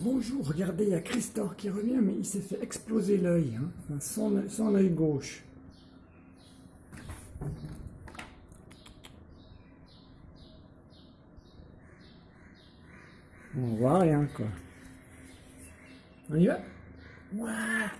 Bonjour, regardez, il y a Christor qui revient, mais il s'est fait exploser l'œil, hein. son, son œil gauche. On voit rien, quoi. On y va? Ouah